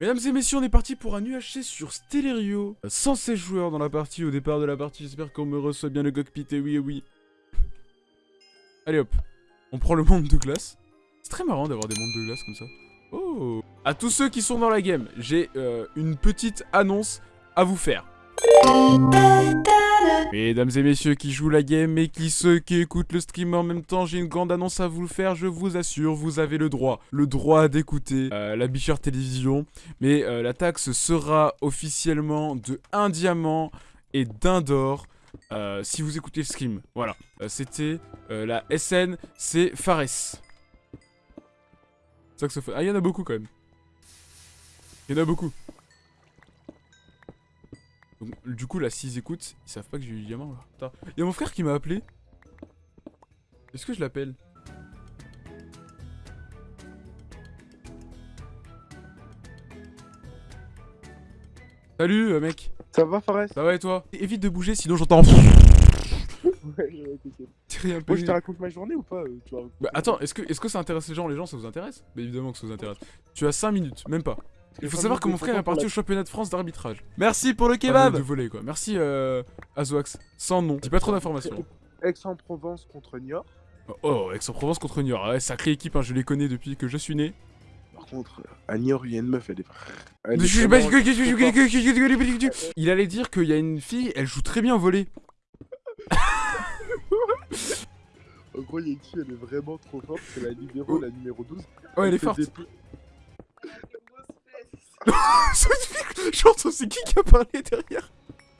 Mesdames et messieurs, on est parti pour un UHC sur Stellerio. 116 joueurs dans la partie, au départ de la partie, j'espère qu'on me reçoit bien le cockpit, et oui, et oui. Allez hop, on prend le monde de glace. C'est très marrant d'avoir des mondes de glace comme ça. Oh À tous ceux qui sont dans la game, j'ai euh, une petite annonce à vous faire. Mesdames et messieurs qui jouent la game et qui ceux qui écoutent le stream en même temps, j'ai une grande annonce à vous faire, je vous assure, vous avez le droit, le droit d'écouter euh, la Bichard Télévision, mais euh, la taxe sera officiellement de 1 diamant et d'un d'or euh, si vous écoutez le stream. Voilà, c'était la SN, c'est Fares. Saxophone. Ah, il y en a beaucoup quand même. Il y en a beaucoup. Donc, du coup, là, s'ils écoutent, ils savent pas que j'ai eu diamant, là. Il y a mon frère qui m'a appelé. Est-ce que je l'appelle? Salut, euh, mec. Ça va, Fares Ça va et toi? Évite de bouger, sinon j'entends... Ouais, peu. Moi, je te raconte ma journée ou pas euh, tu Bah, attends, est-ce que, est que ça intéresse les gens? Les gens, ça vous intéresse? Bah, évidemment que ça vous intéresse. Tu as 5 minutes, même pas. Il faut savoir que mon frère est parti au championnat de France d'arbitrage. Merci pour le kebab De voler quoi. Merci euh, Azoax. Sans nom. Dis pas trop d'informations. Aix-en-Provence contre Niort. Oh, oh Aix-en-Provence contre Niort. Ouais, sacrée équipe, hein, je les connais depuis que je suis né. Par contre, à Niort, il y a une meuf, elle est... Elle est vraiment- Il allait dire qu'il y a une fille, elle joue très bien au volet. En gros, il y a une fille, elle est vraiment trop forte, c'est la libéro, la numéro 12. Oh, elle est forte. des- J'entends, c'est qui qui a parlé derrière?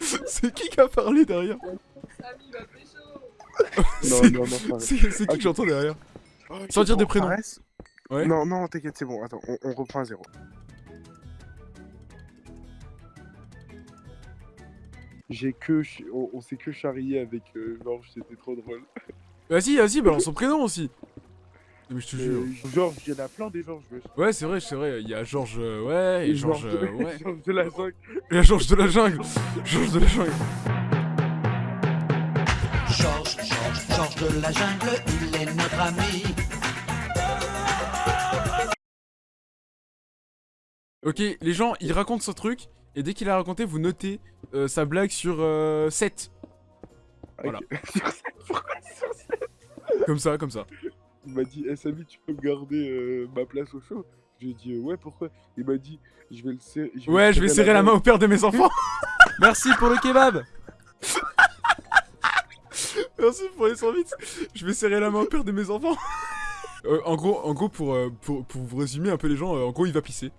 C'est qui qui a parlé derrière? Non, C'est- non, non. C'est qui que j'entends derrière? Sans dire des prénoms. Ouais. Non, non, t'inquiète, c'est bon, attends, on, on reprend à zéro. J'ai que... ch- On, on s'est que charrié avec euh, Georges, c'était trop drôle. Vas-y, vas-y, balance son prénom aussi Mais je te jure. Georges, il y en a plein des Georges, wesh. Ouais, c'est vrai, c'est vrai. Il y a Georges, euh, ouais, et Georges, de- euh, ouais. Georges de la jungle. Il y a Georges de la jungle. Georges de la jungle. Georges, Georges, Georges de la jungle, il est notre ami. Ok, les gens, il raconte son truc, et dès qu'il a raconté, vous notez euh, sa blague sur euh, 7. Voilà. Sur ça, pourquoi sur ça Comme ça, comme ça. Il m'a dit, eh Samy, tu peux me garder euh, ma place au show? Je lui ai dit, euh, ouais, pourquoi? Il m'a dit, je vais le serrer. Ouais, je vais serrer la main au père de mes enfants. Merci pour le kebab. Merci pour les 100 bits. Je vais serrer la main au père de mes enfants. Euh, en gros, en gros pour, euh, pour, pour vous résumer un peu les gens, en gros, il va pisser.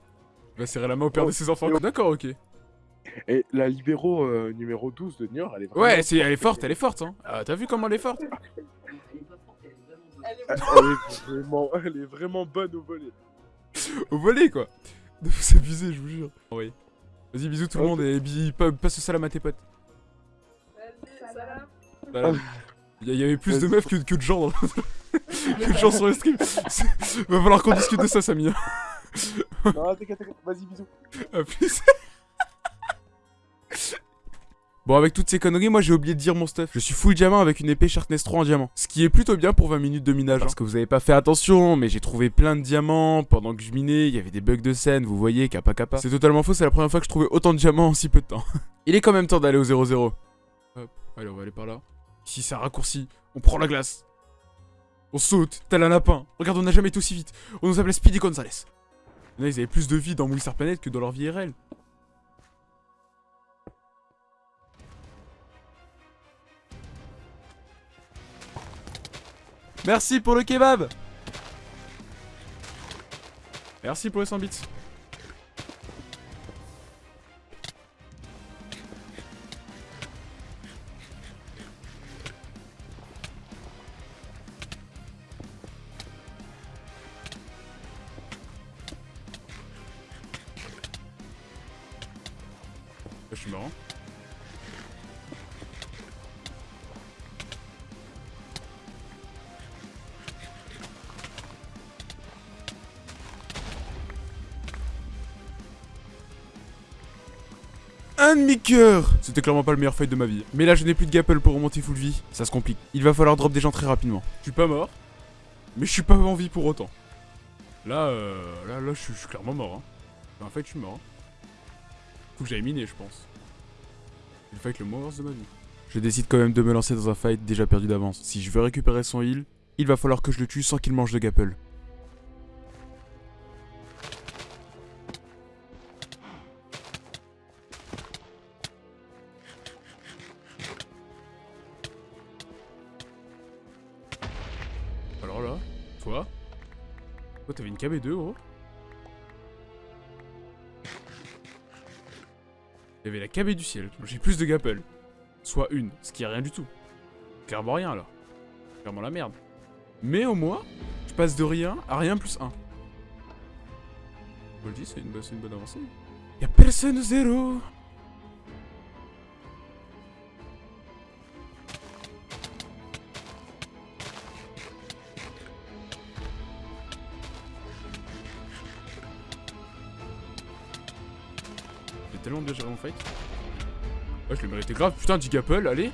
Il va serrer la main au père Oh. de ses enfants. D'accord, ok. Et la libéro euh, numéro 12 de Niort, elle est vraiment... Ouais, c'est, elle est forte, elle est forte. Hein. Ah, T'as vu comment elle est forte? Elle est vraiment, elle est vraiment bonne au volet. Au volet, quoi. De vous abuser, je vous jure. Oui. Vas-y, bisous tout le monde et pa- passe le salam à tes potes. Salam. Il y, il y avait plus de meufs que, que de gens dans que de gens sur le stream. Va falloir qu'on discute de ça, Samy. hein. non, t'inquiète, t'inquiète, vas-y, bisous. A plus. Bon, avec toutes ces conneries, moi j'ai oublié de dire mon stuff. Je suis full diamant avec une épée Sharpness 3 en diamant. Ce qui est plutôt bien pour 20 minutes de minage. hein. Parce que vous avez pas fait attention, mais j'ai trouvé plein de diamants pendant que je minais. Il y avait des bugs de scène, vous voyez, kappa kappa. C'est totalement faux, c'est la première fois que je trouvais autant de diamants en si peu de temps. Il est quand même temps d'aller au 0-0. Hop, allez, on va aller par là. Ici, c'est un raccourci. On prend la glace. On saute, tel un lapin. Regarde, on n'a jamais été aussi vite. On nous appelait Speedy Gonzales. Ils avaient plus de vie dans Moulsar Planet que dans leur vie IRL. Merci pour le kebab Merci pour les 100 bits. Je suis marrant. Un demi-cœur C'était clairement pas le meilleur fight de ma vie. Mais là, je n'ai plus de gapple pour remonter full vie. Ça se complique. Il va falloir drop des gens très rapidement. Je suis pas mort, mais je suis pas en vie pour autant. Là, euh, là, là, je suis- clairement mort. Hein. En fait, je suis mort. Faut que j'aille miner, je pense. Le fight le moins worse de ma vie. Je décide quand même de me lancer dans un fight déjà perdu d'avance. Si je veux récupérer son heal, il va falloir que je le tue sans qu'il mange de gapple. Toi Toi t'avais une KB2 gros avait la KB du ciel, j'ai plus de gapple. Soit une, ce qui est rien du tout. Clairement rien là. Clairement la merde. Mais au moins, je passe de rien à rien plus 1. Je le dis, c'est une, une bonne avancée. Y'a personne zéro tellement bien géré mon fight. Ouais, je l'ai mérité grave. Putain, 10 gapple, allez.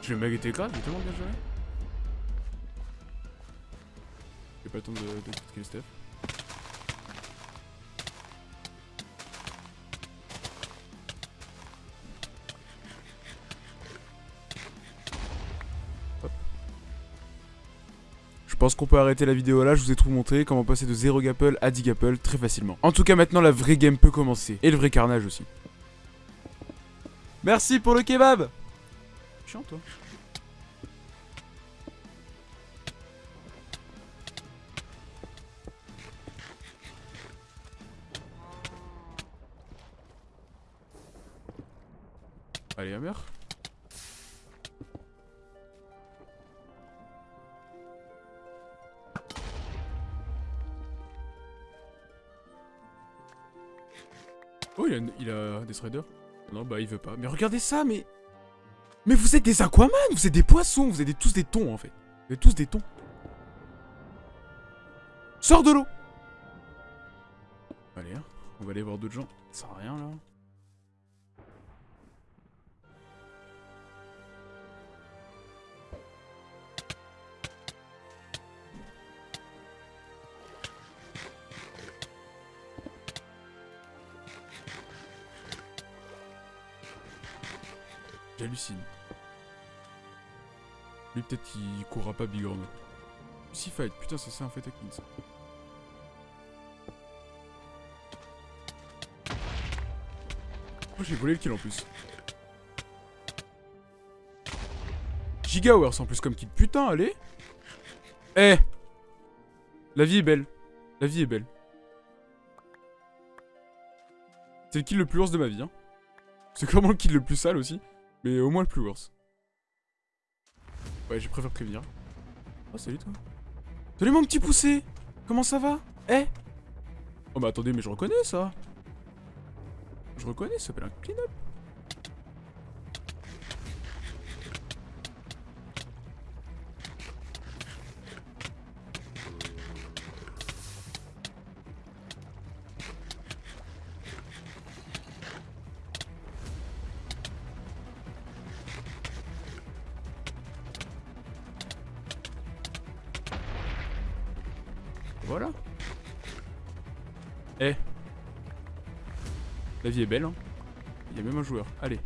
Je l'ai mérité grave, j'ai tellement bien géré. J'ai pas le temps de, de critiquer Steph. Pense qu'on peut arrêter la vidéo là, je vous ai tout montré, comment passer de 0 gapple à 10 gapple très facilement. En tout cas maintenant la vraie game peut commencer, et le vrai carnage aussi. Merci pour le kebab Chiant toi. Allez, Hammer. Oh, il a des threaders. Non, bah il veut pas. Mais regardez ça, mais... Mais vous êtes des aquaman Vous êtes des poissons Vous êtes tous des thons, en fait. Vous êtes tous des thons. Sors de l'eau Allez, hein. on va aller voir d'autres gens. Ça sert à rien, là. J'hallucine. Lui, peut-être qu'il courra pas bigorneau. Si fight, putain, ça c'est un avec Min, ça. Oh, j'ai volé le kill en plus. Giga Hours en plus comme kill. Putain, allez Eh La vie est belle. La vie est belle. C'est le kill le plus worse de ma vie, hein. C'est clairement le kill le plus sale aussi. Mais au moins le plus worse. Ouais, je préfère prévenir. Oh, salut toi. Salut mon petit poussé Comment ça va? Eh? Oh, mais attendez, mais je reconnais ça Je reconnais, ça s'appelle un clean-up. Eh. La vie est belle, hein. Il y a même un joueur. Allez.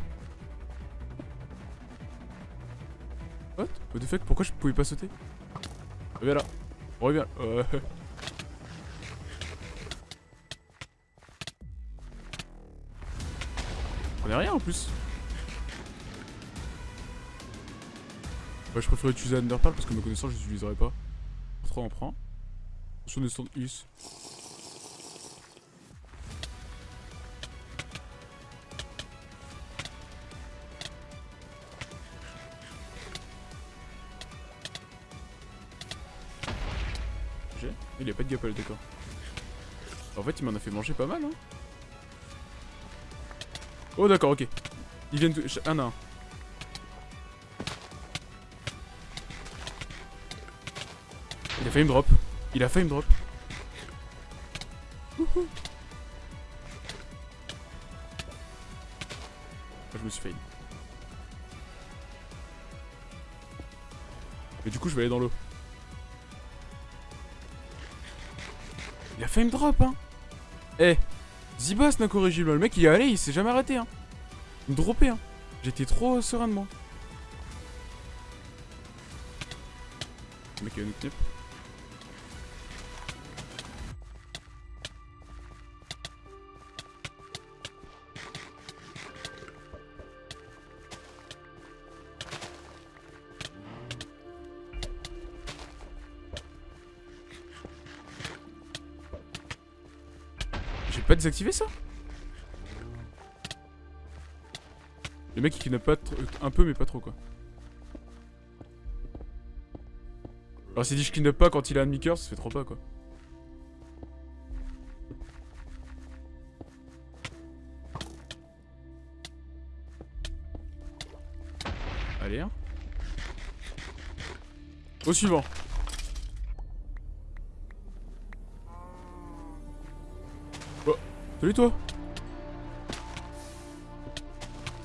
What? What the fuck? Pourquoi je pouvais pas sauter? Reviens là. Reviens. Euh... On est rien en plus. Ouais, je préfère utiliser Underpearl parce que me connaissant, je l'utiliserai pas. 3 on prend. Sur des stands US. Y a pas de gapple, d'accord. En fait, il m'en a fait manger pas mal, hein. Oh, d'accord, ok. Ils viennent tout- un à un. Il a failli me drop. Il a failli me drop. Wouhou. Ah, je me suis failli. Mais du coup, je vais aller dans l'eau. Il a failli me drop, hein. Eh, Zibas incorrigible. Le mec il est allé, il s'est jamais arrêté. Hein. Il me. Hein. J'étais trop serein de moi. Le mec il va nous pas désactivé ça Le mec il kidnappe pas trop- un peu mais pas trop quoi. Alors s'il dit je kidnappe pas quand il a un demi-cœur, ça fait trop pas quoi. Allez hein. Au suivant. Salut toi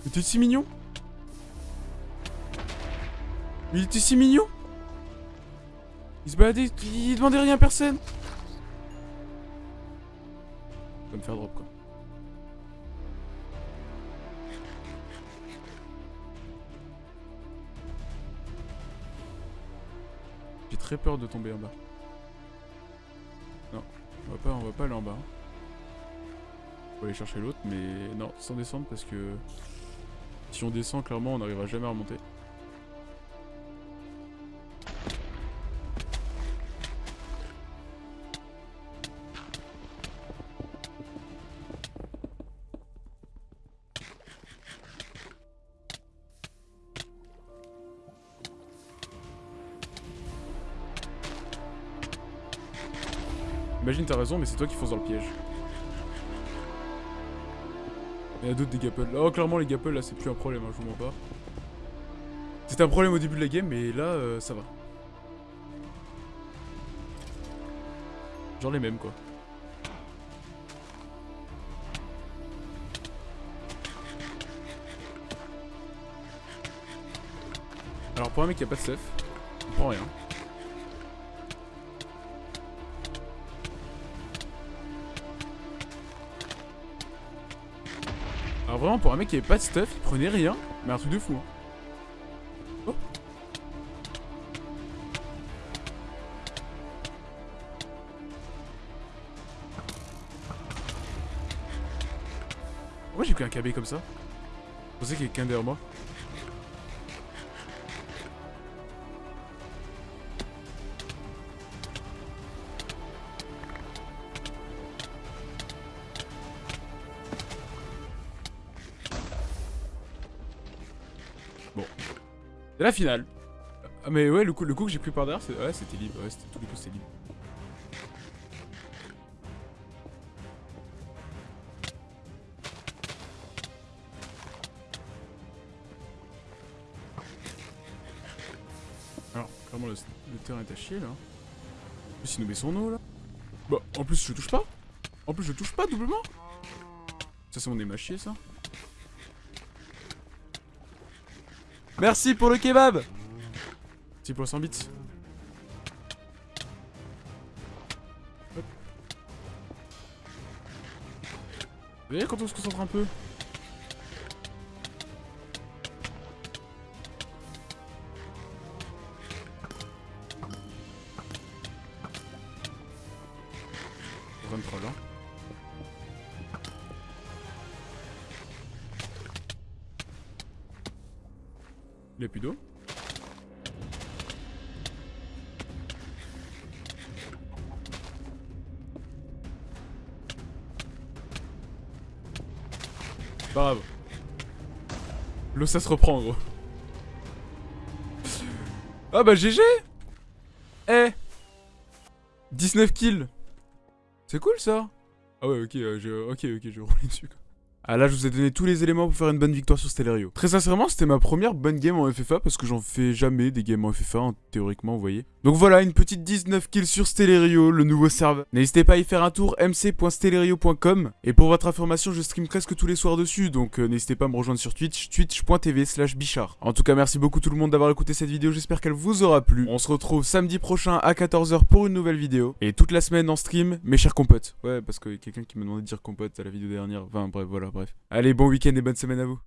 Mais t'es si mignon Mais il était si mignon Il se baladait, il demandait rien à personne Il va me faire drop quoi. J'ai très peur de tomber en bas. Non, on va pas, on va pas aller en bas. Faut aller chercher l'autre, mais non, sans descendre parce que si on descend, clairement, on n'arrivera jamais à remonter. Imagine, t'as raison, mais c'est toi qui fonces dans le piège. Il y a d'autres des gapples. Oh, clairement, les gapples là, c'est plus un problème, hein, je vous mens pas. C'était un problème au début de la game, mais là, euh, ça va. Genre les mêmes, quoi. Alors, pour un mec qui a pas de stuff, il prend rien. Vraiment pour un mec qui avait pas de stuff, il prenait rien, mais un truc de fou. Hein. Pourquoi j'ai pris un KB comme ça? Je pensais qu'il y avait quelqu'un derrière moi. C'est la finale. Ah, mais ouais, le coup, coup que j'ai pris par derrière, ouais, c'était libre. Ouais, c'était tous les coups, c'était libre. Alors, clairement, le, terrain est à chier là. En plus, il nous met son eau là. Bah, en plus, je touche pas. En plus, je touche pas doublement. Ça, c'est mon aim à chier ça. Merci pour le kebab. Petit pour 100 bits. Vous voyez quand on se concentre un peu? Il a plus d'eau Pas grave. L'eau ça se reprend gros. Ah bah GG Eh 19 kills C'est cool ça Ah ouais ok, euh, je... ok ok je vais rouler dessus quoi. Ah là, je vous ai donné tous les éléments pour faire une bonne victoire sur Stellario. Très sincèrement, c'était ma première bonne game en FFA parce que j'en fais jamais des games en FFA, hein, théoriquement, vous voyez. Donc voilà, une petite 19 kills sur Stellario, le nouveau serveur. N'hésitez pas à y faire un tour, mc.stellario.com. Et pour votre information, je stream presque tous les soirs dessus, donc euh, n'hésitez pas à me rejoindre sur Twitch, twitch.tv slash bichard. En tout cas, merci beaucoup tout le monde d'avoir écouté cette vidéo, j'espère qu'elle vous aura plu. On se retrouve samedi prochain à 14h pour une nouvelle vidéo. Et toute la semaine en stream, mes chers compotes. Ouais, parce a quelqu'un qui m'a demandé de dire compote à la vidéo dernière. Enfin bref, voilà, bref. Allez, bon week-end et bonne semaine à vous.